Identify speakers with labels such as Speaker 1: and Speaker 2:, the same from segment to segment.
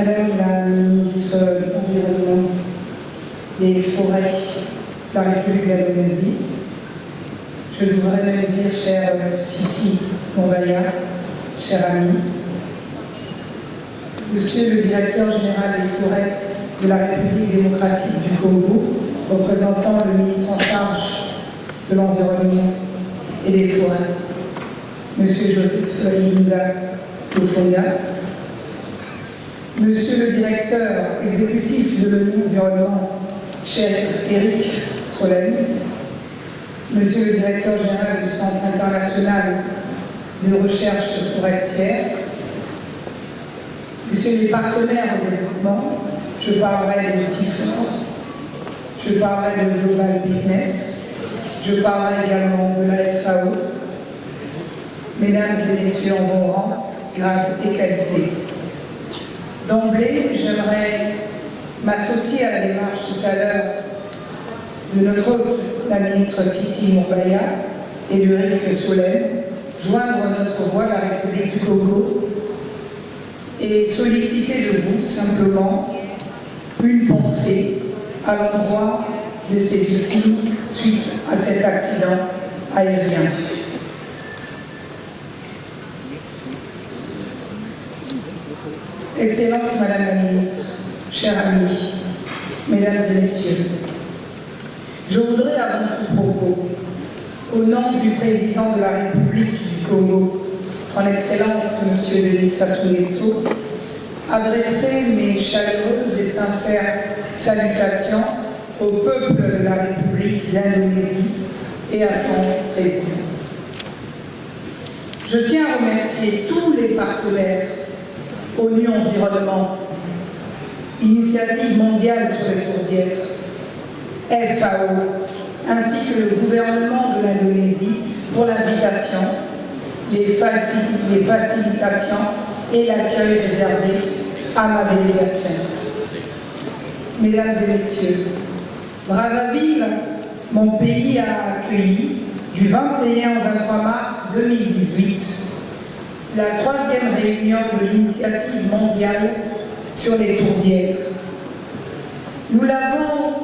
Speaker 1: Madame la ministre de l'Environnement, des Forêts de la République d'Indonésie, je voudrais même dire, cher Siti Mombaya, cher ami, Monsieur le directeur général des forêts de la République démocratique du Congo, représentant le ministre en charge de l'Environnement et des Forêts, Monsieur Joseph Linda Lufonga, Monsieur le directeur exécutif de l'ONU Environnement, cher Eric Solène, Monsieur le directeur général du Centre international de recherche forestière, Messieurs les partenaires au développement, je parlerai de CIFOR, je parlerai de Global Bigness, je parlerai également de la FAO, mesdames et messieurs en bon rang, grade et qualité. D'emblée, j'aimerais m'associer à la démarche tout à l'heure de notre hôte, la ministre Siti Mourbaya et de Rick Solem, joindre notre voix à la République du Congo et solliciter de vous simplement une pensée à l'endroit de ces victimes suite à cet accident aérien. Excellence Madame la Ministre, chers amis, Mesdames et Messieurs, je voudrais avant tout propos, au nom du Président de la République du Congo, son Excellence Monsieur Denis Sassou adresser mes chaleureuses et sincères salutations au peuple de la République d'Indonésie et à son président. Je tiens à remercier tous les partenaires ONU Environnement, Initiative mondiale sur les tourbières, FAO, ainsi que le gouvernement de l'Indonésie pour l'invitation, les, les facilitations et l'accueil réservé à ma délégation. Mesdames et messieurs, Brazzaville, mon pays a accueilli du 21 au 23 mars 2018 la troisième réunion de l'initiative mondiale sur les tourbières. Nous l'avons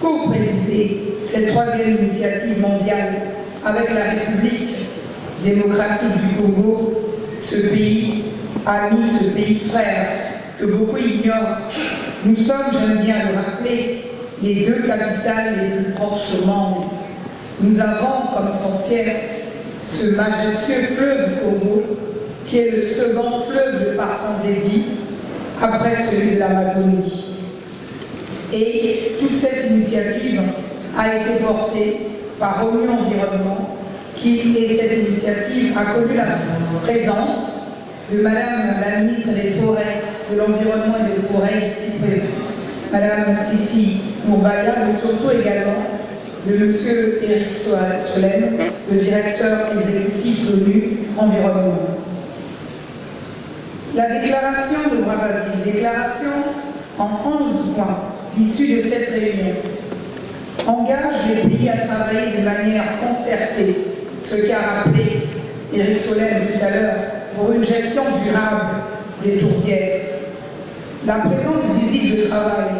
Speaker 1: co-présidé, cette troisième initiative mondiale, avec la République démocratique du Congo, ce pays ami, ce pays frère que beaucoup ignorent. Nous sommes, j'aime bien le rappeler, les deux capitales les plus proches au monde. Nous avons comme frontière ce majestueux fleuve Congo, qui est le second fleuve par son débit, après celui de l'Amazonie. Et toute cette initiative a été portée par ONU Environnement, qui, et cette initiative a connu la présence de Madame la ministre des Forêts, de l'Environnement et des Forêts ici présente, Madame Siti Mourbaya, mais surtout également de Monsieur Eric Solem, le directeur exécutif de l'ONU Environnement. La déclaration de Brazzaville, déclaration en 11 points, issue de cette réunion, engage les pays à travailler de manière concertée, ce qu'a rappelé Eric Solem tout à l'heure, pour une gestion durable des tourbières. La présente visite de travail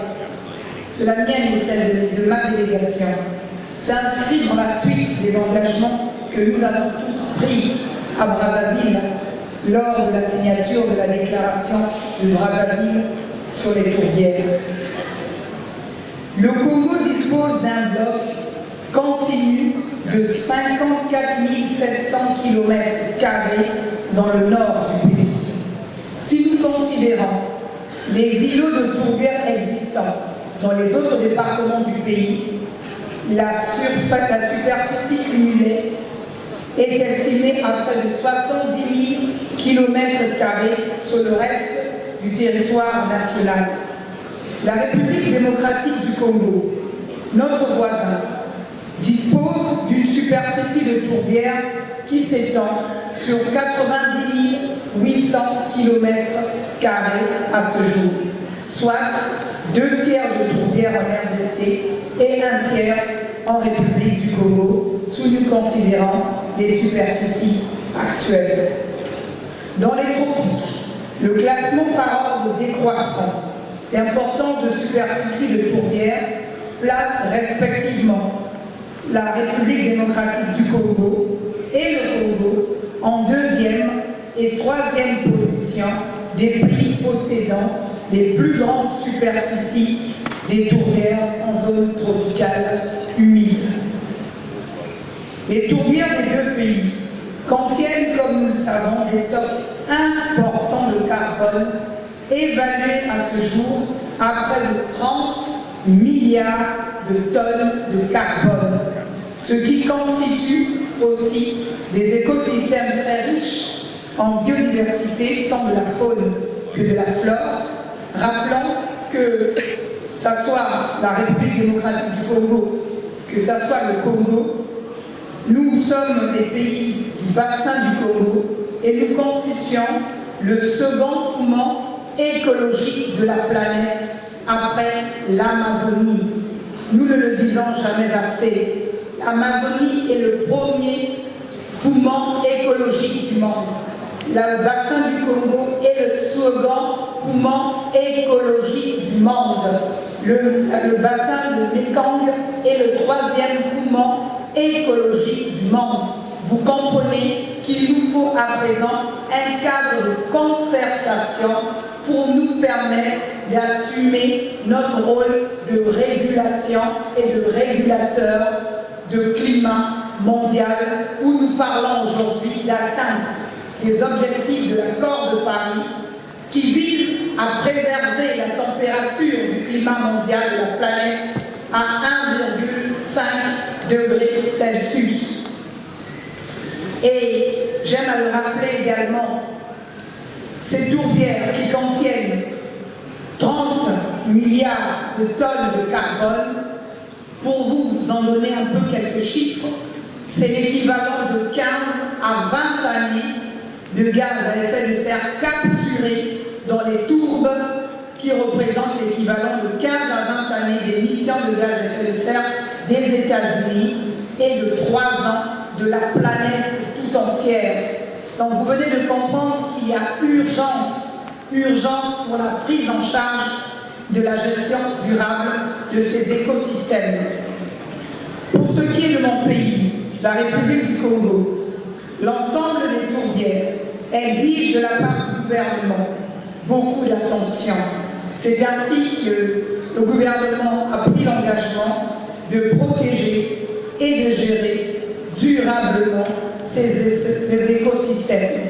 Speaker 1: de la mienne et celle de, ma délégation s'inscrit dans la suite des engagements que nous avons tous pris à Brazzaville lors de la signature de la déclaration de Brazzaville sur les tourbières. Le Congo dispose d'un bloc continu de 54 700 km dans le nord du pays. Si nous considérons les îlots de tourbières existants dans les autres départements du pays, la, superficie cumulée est estimée à près de 70 000 km sur le reste du territoire national. La République démocratique du Congo, notre voisin, dispose d'une superficie de tourbières qui s'étend sur 90 800 km à ce jour, soit deux tiers de tourbières en RDC et un tiers en République du Congo, sous nous considérant les superficies actuelles. Dans les tropiques, Le classement par ordre décroissant d'importance de superficie de tourbière place respectivement la République démocratique du Congo et le Congo en deuxième et troisième position des pays possédant les plus grandes superficies des tourbières en zone tropicale humide. Les tourbières des deux pays savons, des stocks importants de carbone évalués à ce jour à près de 30 milliards de tonnes de carbone, ce qui constitue aussi des écosystèmes très riches en biodiversité, tant de la faune que de la flore, rappelant que ce soit la République démocratique du Congo, que ce soit le Congo, nous sommes des pays du bassin du Congo et nous constituons le second poumon écologique de la planète après l'Amazonie. Nous ne le disons jamais assez. L'Amazonie est le premier poumon écologique du monde le bassin du Congo est le second poumon écologique du monde. Le, bassin de Mekong est le troisième poumon écologique du monde. Vous comprenez qu'il nous faut à présent un cadre de concertation pour nous permettre d'assumer notre rôle de régulation et de régulateur de climat mondial où nous parlons aujourd'hui d'atteinte des objectifs de l'accord de Paris qui vise à préserver la température du climat mondial de la planète à 1,5 degrés Celsius. Et j'aime à le rappeler également, ces tourbières qui contiennent 30 milliards de tonnes de carbone, pour vous, en donner un peu quelques chiffres, c'est l'équivalent de 15 à 20 années de gaz à effet de serre capturés dans les tourbes qui représentent l'équivalent de 15 à 20 années d'émissions de gaz à effet de serre des États-Unis et de 3 ans de la planète entière. Donc vous venez de comprendre qu'il y a urgence, urgence pour la prise en charge de la gestion durable de ces écosystèmes. Pour ce qui est de mon pays, la République du Congo, L'ensemble des tourbières exige de la part du gouvernement beaucoup d'attention. C'est ainsi que le gouvernement a pris l'engagement de protéger et de gérer durablement ces, écosystèmes.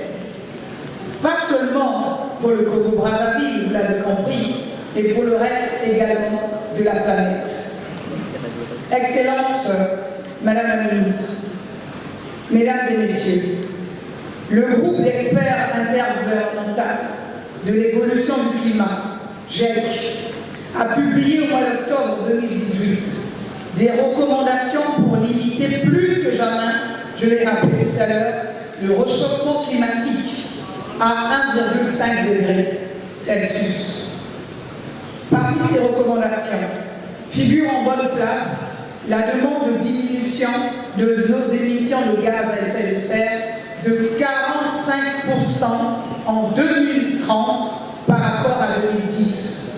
Speaker 1: Pas seulement pour le Congo-Brazzaville, vous l'avez compris, mais pour le reste également de la planète. Excellence, Madame la Ministre, Mesdames et Messieurs, le groupe d'experts intergouvernemental de l'évolution du climat, GEC, a publié au mois d'octobre 2018 des recommandations pour limiter plus que jamais, je l'ai rappelé tout à l'heure, le réchauffement climatique à 1,5 degré Celsius. Parmi ces recommandations figure en bonne place la demande de diminution de nos émissions de gaz à effet de serre de 45% en 2030 par rapport à 2010.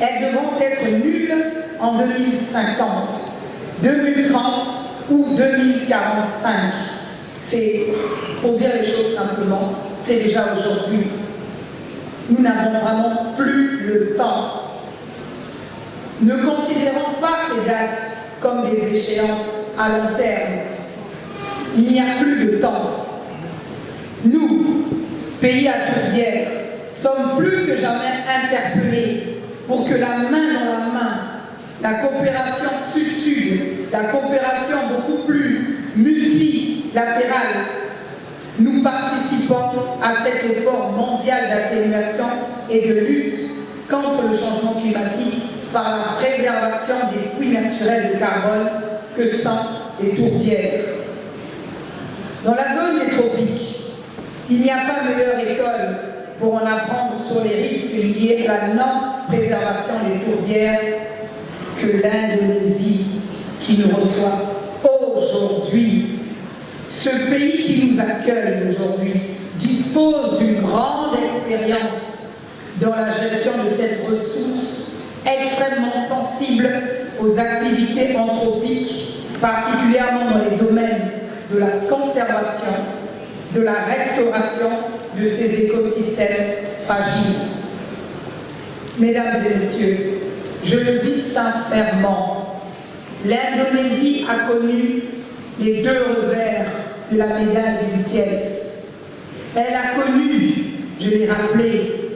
Speaker 1: Elles devront être nulles en 2050, 2030 ou 2045. C'est, pour dire les choses simplement, c'est déjà aujourd'hui. Nous n'avons vraiment plus le temps. Ne considérons pas ces dates comme des échéances à long terme. Il n'y a plus de temps. Nous, pays à tourbière, sommes plus que jamais interpellés pour que la main dans la main, la coopération sud-sud, la coopération beaucoup plus multilatérale, nous participons à cet effort mondial d'atténuation et de lutte contre le changement climatique par la préservation des puits naturels de carbone que sont les tourbières. Dans la zone des tropiques, il n'y a pas meilleure école pour en apprendre sur les risques liés à la non-préservation des tourbières que l'Indonésie qui nous reçoit aujourd'hui. Ce pays qui nous accueille aujourd'hui dispose d'une grande expérience dans la gestion de cette ressource extrêmement sensible aux activités anthropiques, particulièrement dans les domaines de la conservation, de la restauration de ces écosystèmes fragiles. Mesdames et messieurs, je le dis sincèrement, l'Indonésie a connu les deux revers de la médaille d'une pièce. Elle a connu, je l'ai rappelé,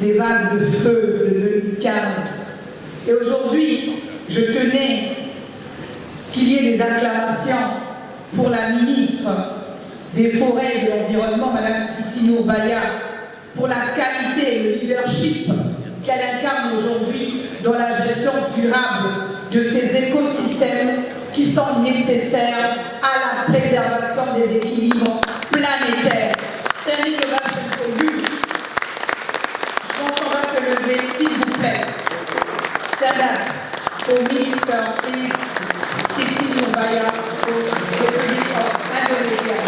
Speaker 1: des vagues de feu de 2015. Et aujourd'hui, je tenais qu'il y ait des acclamations pour la ministre des Forêts et de l'Environnement, Mme Sitino Baya, pour la qualité et le leadership qu'elle incarne aujourd'hui dans la gestion durable de ces écosystèmes qui sont nécessaires à la préservation des équilibres planétaires. Stanley pour lui. Je pense qu'on va se lever, s'il vous plaît. Up au ministre, please. Siti au République of Indonesia.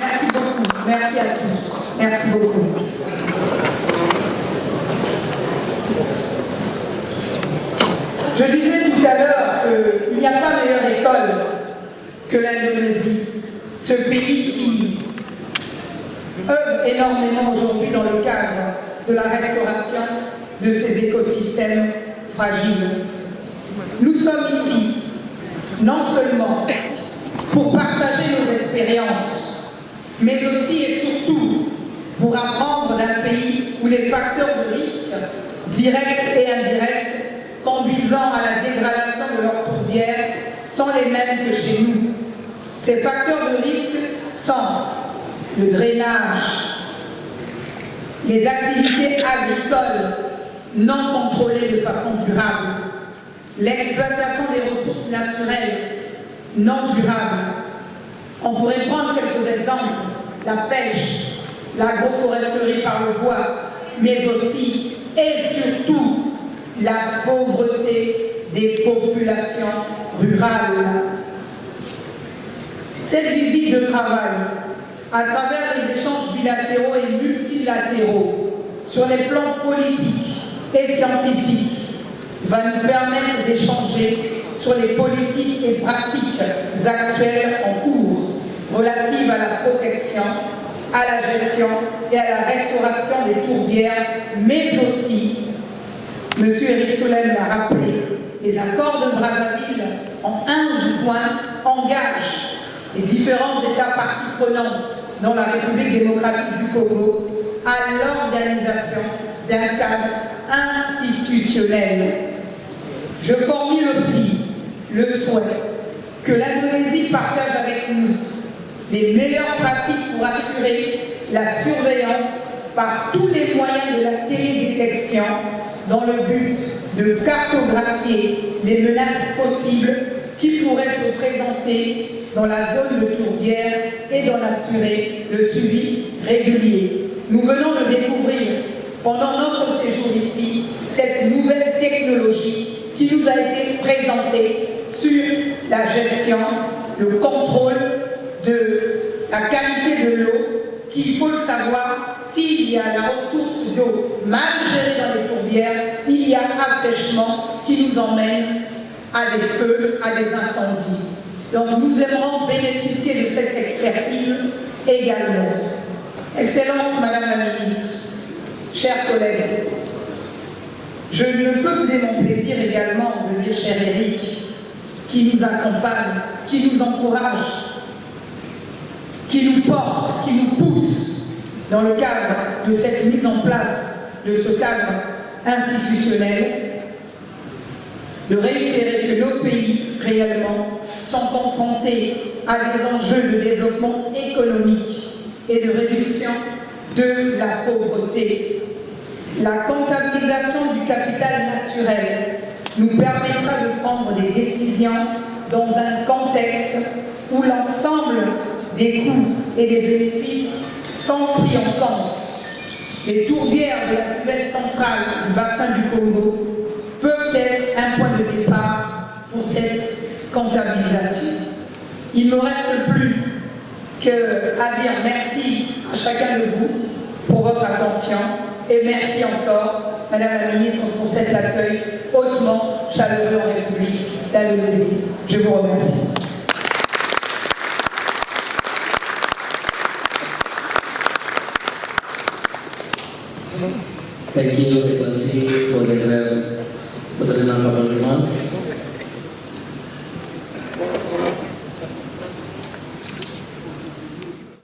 Speaker 1: Merci beaucoup. Merci à tous. Merci beaucoup. Je disais tout à l'heure qu'il n'y a pas meilleure école que l'Indonésie, ce pays qui œuvre énormément aujourd'hui dans le cadre de la restauration de ces écosystèmes fragiles. Nous sommes ici, non seulement pour partager nos expériences, mais aussi et surtout pour apprendre d'un pays où les facteurs de risque, directs et indirects, conduisant à la dégradation de leurs tourbières, sont les mêmes que chez nous. Ces facteurs de risque sont le drainage, les activités agricoles non contrôlées de façon durable, l'exploitation des ressources naturelles non durables. On pourrait prendre quelques exemples, la pêche, l'agroforesterie par le bois, mais aussi et surtout la pauvreté des populations rurales. Cette visite de travail, à travers les échanges bilatéraux et multilatéraux sur les plans politiques et scientifiques, va nous permettre d'échanger sur les politiques et pratiques actuelles en cours relatives à la protection, à la gestion et à la restauration des tourbières, mais aussi, M. Eric Solem l'a rappelé, les accords de Brazzaville en 11 points engagent les différents États parties prenantes dans la République démocratique du Congo à l'organisation d'un cadre institutionnel. Je formule aussi le souhait que l'Indonésie partage avec nous les meilleures pratiques pour assurer la surveillance par tous les moyens de la télédétection dans le but de cartographier les menaces possibles qui pourraient se présenter dans la zone de tourbière et d'en assurer le suivi régulier. Nous venons de découvrir pendant notre séjour ici cette nouvelle technologie qui nous a été présentée sur la gestion, le contrôle la qualité de l'eau, qu'il faut le savoir, s'il y a la ressource d'eau mal gérée dans les tourbières, il y a assèchement qui nous emmène à des feux, à des incendies. Donc nous aimerons bénéficier de cette expertise également. Excellence, Madame la Ministre, chers collègues, je ne peux vous donner mon plaisir également de dire, cher Eric, qui nous accompagne, qui nous encourage, qui nous porte, qui nous pousse dans le cadre de cette mise en place de ce cadre institutionnel, de réitérer que nos pays réellement sont confrontés à des enjeux de développement économique et de réduction de la pauvreté. La comptabilisation du capital naturel nous permettra de prendre des décisions dans un contexte où l'ensemble des coûts et des bénéfices sont pris en compte. Les tourbières de la cuvette centrale du bassin du Congo peuvent être un point de départ pour cette comptabilisation. Il ne me reste plus qu'à dire merci à chacun de vous pour votre attention et merci encore, Madame la Ministre, pour cet accueil hautement chaleureux en République d'Indonésie. Je vous remercie.
Speaker 2: Thank you, Excellency, for the, for the remarkable remarks.